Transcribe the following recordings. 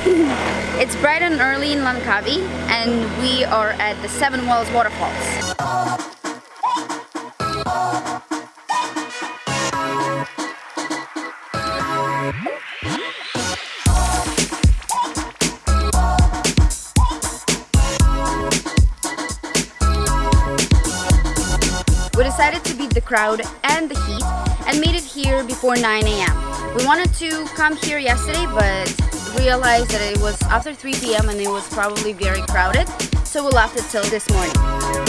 it's bright and early in Langkawi and we are at the Seven Wells Waterfalls. We decided to beat the crowd and the heat and made it here before 9 a.m. We wanted to come here yesterday but realized that it was after 3 p.m. and it was probably very crowded so we left it till this morning.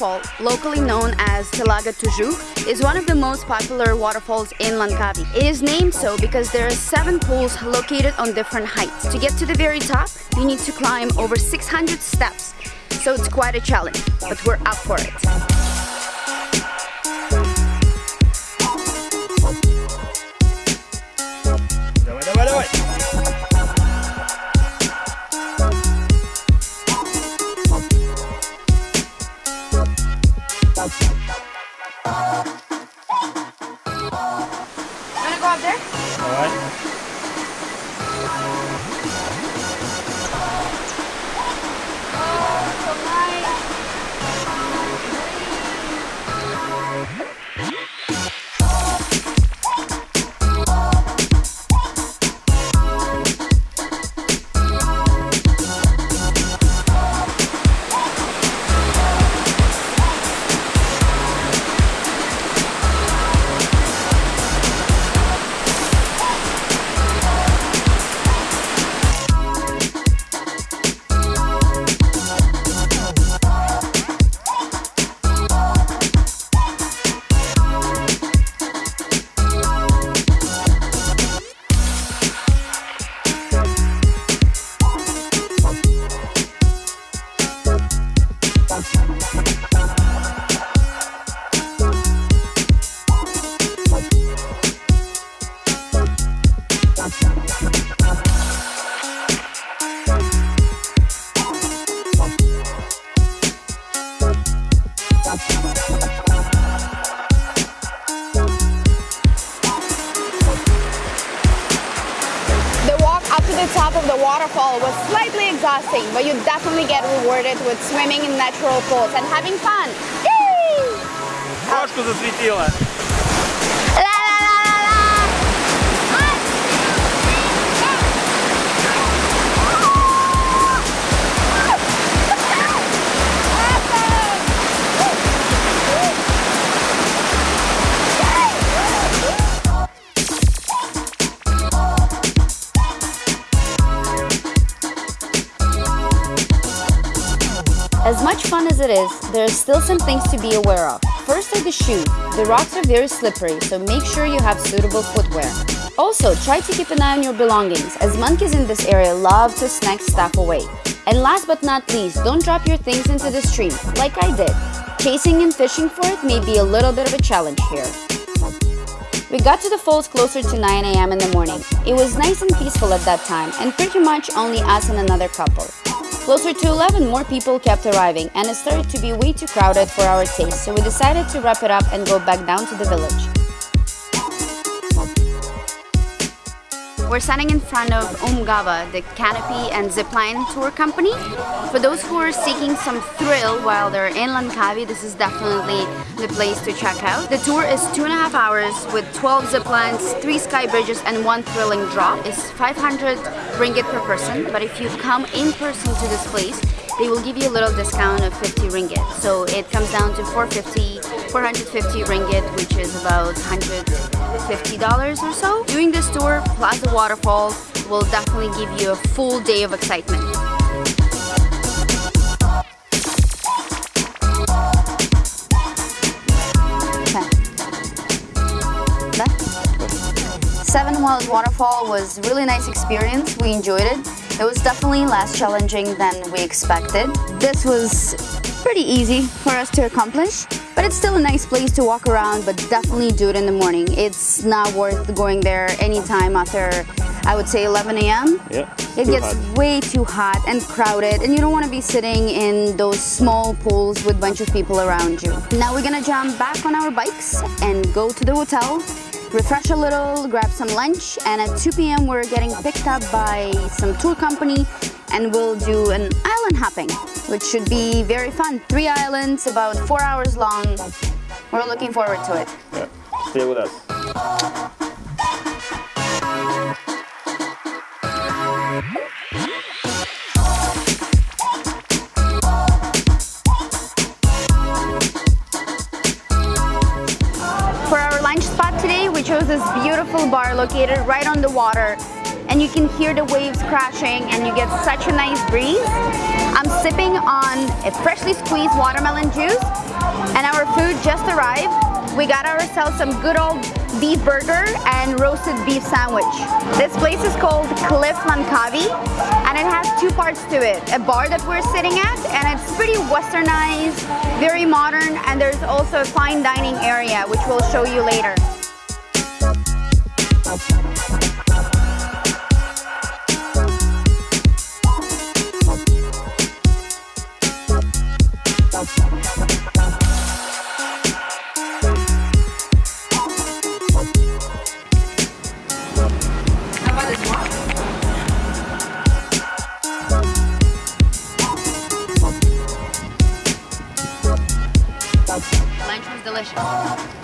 Waterfall, locally known as Telaga Tujuh, is one of the most popular waterfalls in Langkawi. It is named so because there are seven pools located on different heights. To get to the very top, you need to climb over 600 steps, so it's quite a challenge, but we're up for it. めっちゃ楽しい! the top of the waterfall was slightly exhausting, but you definitely get rewarded with swimming in natural pools and having fun. Yay! Трошку засветила. Much fun as it is, there are still some things to be aware of. First are the shoes. The rocks are very slippery, so make sure you have suitable footwear. Also, try to keep an eye on your belongings, as monkeys in this area love to snatch stuff away. And last but not least, don't drop your things into the stream, like I did. Chasing and fishing for it may be a little bit of a challenge here. We got to the falls closer to 9 a.m. in the morning. It was nice and peaceful at that time, and pretty much only us and another couple. Closer to 11, more people kept arriving and it started to be way too crowded for our taste, so we decided to wrap it up and go back down to the village. We're standing in front of Umgawa, the canopy and zipline tour company. For those who are seeking some thrill while they're in Langkawi, this is definitely the place to check out. The tour is two and a half hours with 12 ziplines, three sky bridges and one thrilling drop. It's 500 ringgit per person, but if you come in person to this place, they will give you a little discount of 50 ringgit. So it comes down to 450, 450 ringgit, which is about 100 $50 or so. Doing this tour plus the waterfall will definitely give you a full day of excitement. Seven Wells Waterfall was really nice experience. We enjoyed it. It was definitely less challenging than we expected. This was pretty easy for us to accomplish. But it's still a nice place to walk around, but definitely do it in the morning. It's not worth going there anytime after, I would say 11 a.m. Yeah, It gets hot. way too hot and crowded and you don't want to be sitting in those small pools with a bunch of people around you. Now we're gonna jump back on our bikes and go to the hotel, refresh a little, grab some lunch and at 2 p.m. we're getting picked up by some tour company and we'll do an island hopping, which should be very fun. Three islands, about four hours long. We're looking forward to it. Yeah. Stay with us. For our lunch spot chose this beautiful bar located right on the water and you can hear the waves crashing and you get such a nice breeze. I'm sipping on a freshly squeezed watermelon juice and our food just arrived. We got ourselves some good old beef burger and roasted beef sandwich. This place is called Cliff Langkawi and it has two parts to it. A bar that we're sitting at and it's pretty westernized, very modern and there's also a fine dining area which we'll show you later. Delicious.